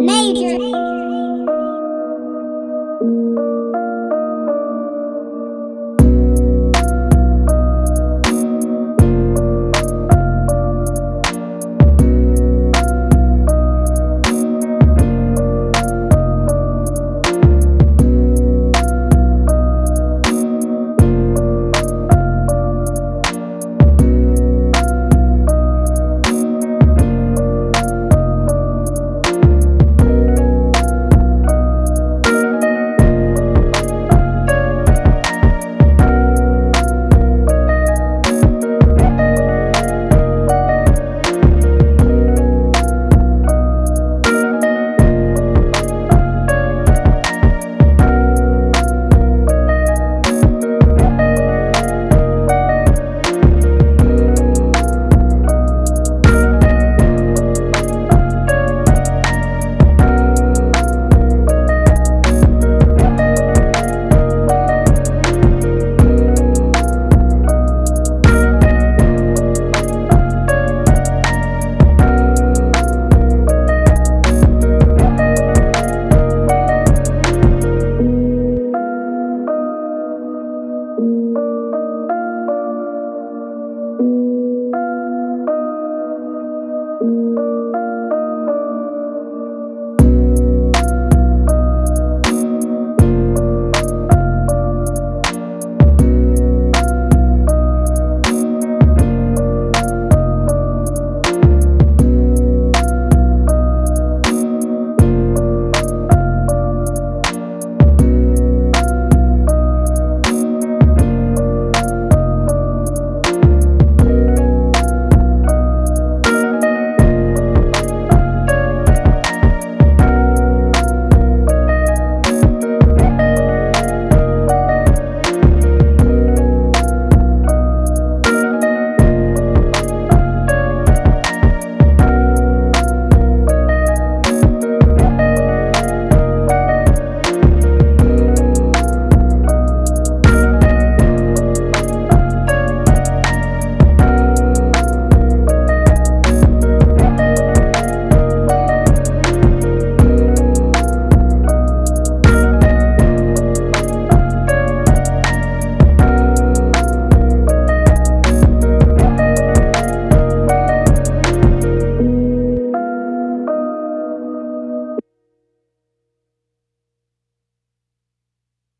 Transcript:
Major.